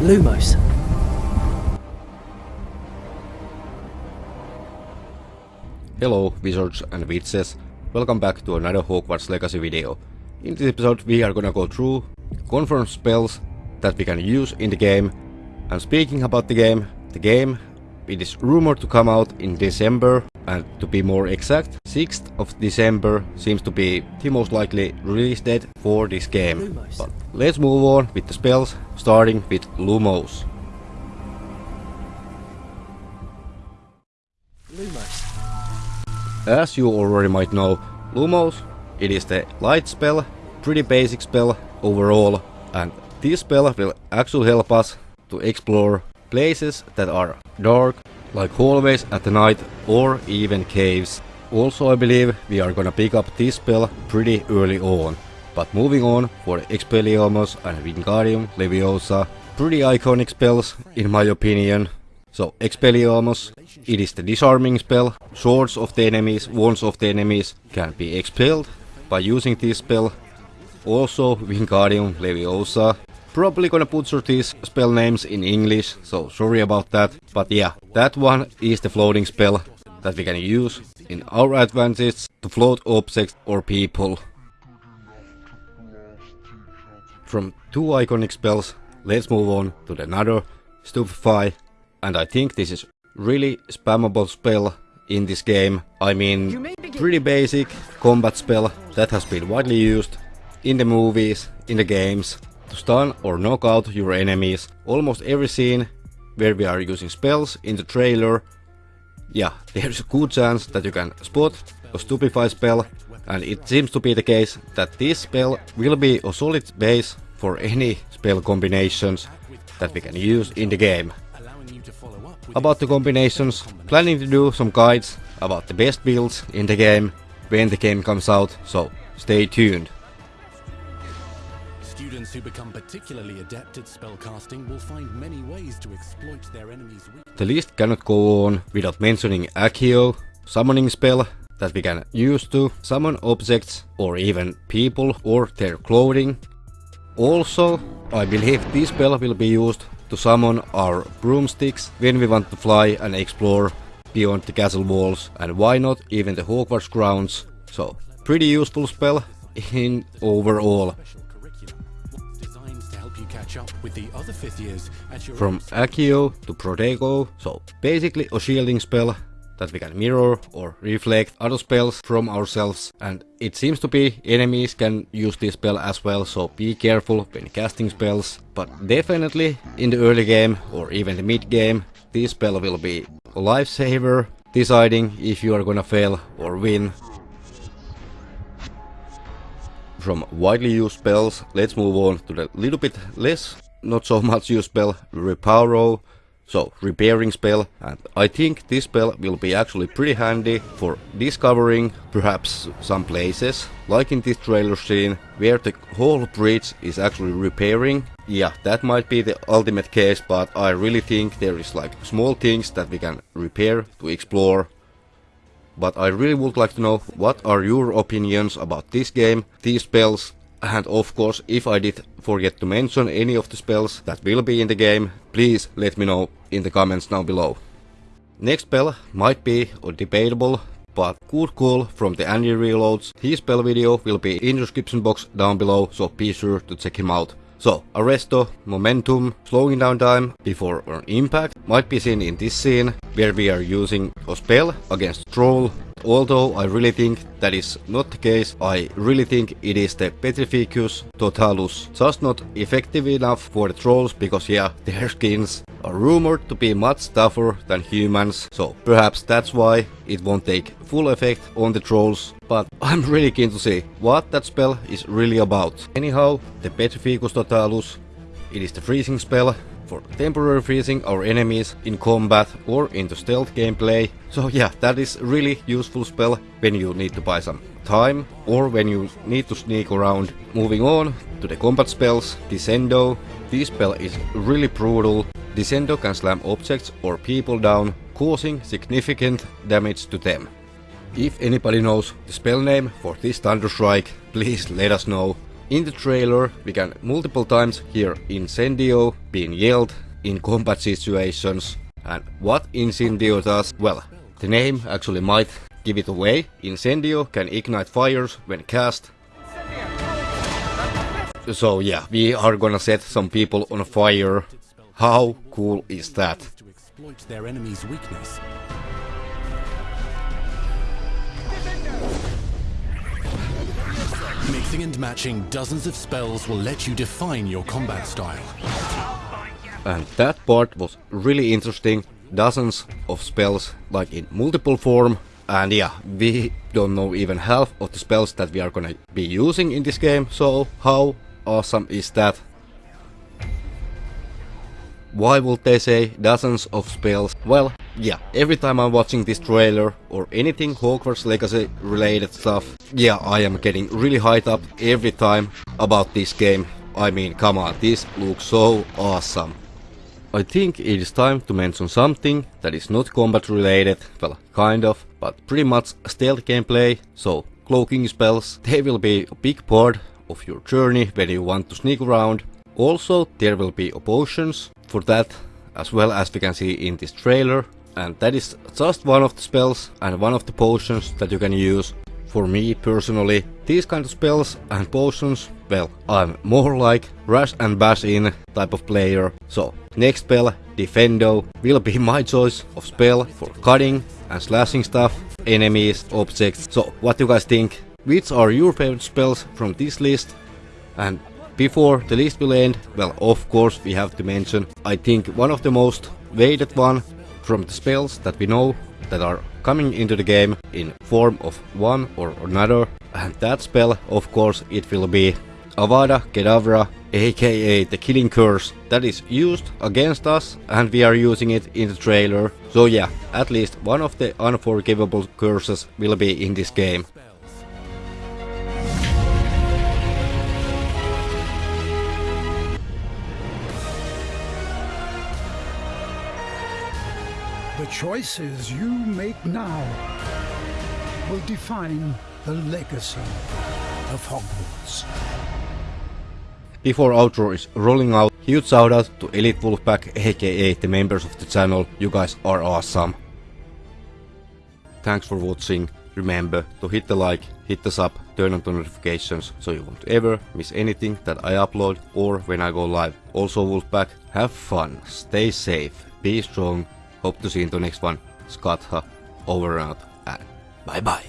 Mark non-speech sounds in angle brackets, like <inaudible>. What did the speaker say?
Lumos. Hello wizards and witches, welcome back to another Hogwarts Legacy video. In this episode we are gonna go through confirmed spells that we can use in the game. And speaking about the game, the game it is rumored to come out in December and to be more exact, 6th of December seems to be the most likely release date for this game. But let's move on with the spells, starting with Lumos. Lumos. As you already might know, Lumos, it is the light spell, pretty basic spell overall, and this spell will actually help us to explore places that are dark, like hallways at night or even caves. Also I believe we are gonna pick up this spell pretty early on. But moving on for Expelliarmus and Wingardium Leviosa, pretty iconic spells in my opinion. So Expelliarmus, it is the disarming spell. Swords of the enemies, wands of the enemies can be expelled by using this spell. Also Wingardium Leviosa. Probably gonna butcher these spell names in English, so sorry about that. But yeah, that one is the floating spell that we can use in our advantage to float objects or people. From two iconic spells, let's move on to the another, Stupefy, and I think this is really spammable spell in this game. I mean, pretty basic combat spell that has been widely used in the movies, in the games, to stun or knock out your enemies. Almost every scene where we are using spells in the trailer, yeah, <laughs> there's a good chance that you can spot a Stupefy spell and it seems to be the case that this spell will be a solid base for any spell combinations that we can use in the game. About the combinations, planning to do some guides about the best builds in the game when the game comes out, so stay tuned. Who become particularly adept at spellcasting will find many ways to exploit their enemies'. The list cannot go on without mentioning Accio, summoning spell that we can use to summon objects or even people or their clothing. Also, I believe this spell will be used to summon our broomsticks when we want to fly and explore beyond the castle walls and why not even the Hogwarts grounds. So, pretty useful spell in overall. From Accio to Protego, so basically a shielding spell that we can mirror or reflect other spells from ourselves. And it seems to be enemies can use this spell as well so be careful when casting spells. But definitely in the early game or even the mid game this spell will be a lifesaver deciding if you are gonna fail or win. From widely used spells let's move on to the little bit less not so much used spell Reparo so, repairing spell, and I think this spell will be actually pretty handy for discovering perhaps some places, like in this trailer scene, where the whole bridge is actually repairing. Yeah, that might be the ultimate case, but I really think there is like small things that we can repair to explore. But I really would like to know what are your opinions about this game, these spells, and of course, if I did forget to mention any of the spells that will be in the game, please let me know in the comments down below. Next spell might be debatable, but good call from the Andy Reloads. His spell video will be in the description box down below, so be sure to check him out. So, Arresto, Momentum, slowing down time before an impact might be seen in this scene, where we are using a spell against Troll. Although I really think that is not the case, I really think it is the Petrificus Totalus. Just not effective enough for the trolls because yeah, <laughs> their skins are rumored to be much tougher than humans, so perhaps that's why it won't take full effect on the trolls, but I'm really keen to see what that spell is really about. Anyhow, the Petrificus Totalus, it is the freezing spell for temporary freezing our enemies in combat or into stealth gameplay. So yeah, that is really useful spell when you need to buy some time or when you need to sneak around. Moving on to the combat spells, Descendo. This spell is really brutal. Descendo can slam objects or people down, causing significant damage to them. If anybody knows the spell name for this Thunder Strike, please let us know. In the trailer we can multiple times hear Incendio being yelled in combat situations and what Incendio does, well, the name actually might give it away. Incendio can ignite fires when cast. So yeah, we are gonna set some people on fire. How cool is that? Mixing and matching dozens of spells will let you define your combat style. And that part was really interesting. Dozens of spells, like in multiple form. And yeah, we don't know even half of the spells that we are gonna be using in this game. So how awesome is that? Why would they say dozens of spells? Well, yeah, every time I'm watching this trailer or anything Hogwarts Legacy related stuff, yeah, I am getting really hyped up every time about this game. I mean, come on, this looks so awesome. I think it is time to mention something that is not combat related, well, kind of, but pretty much stealth gameplay, so cloaking spells, they will be a big part of your journey when you want to sneak around. Also, there will be potions for that, as well as we can see in this trailer, and that is just one of the spells and one of the potions that you can use. For me personally, these kind of spells and potions, well, I'm more like rush and bash in type of player. So, next spell, Diffindo, will be <laughs> my choice of spell for cutting and slashing stuff, enemies, objects. So, what do you guys think? Which are your favorite spells from this list? And before the list will end, well, of course, we have to mention, I think one of the most weighted one from the spells that we know that are coming into the game in form of one or another. And that spell, of course, it will be Avada Kedavra, aka the Killing Curse, that is used against us and we are using it in the trailer. So yeah, at least one of the unforgivable curses will be in this game. Choices you make now will define the legacy of Hogwarts. Before outro is rolling out, huge shout out to Elite Wolfpack aka the members of the channel, you guys are awesome. Thanks for watching, remember to hit the like, hit the sub, turn on the notifications so you won't ever miss anything that I upload or when I go live. Also Wolfpack, have fun, stay safe, be strong, hope to see you in the next one. Skatha, over and out, bye bye.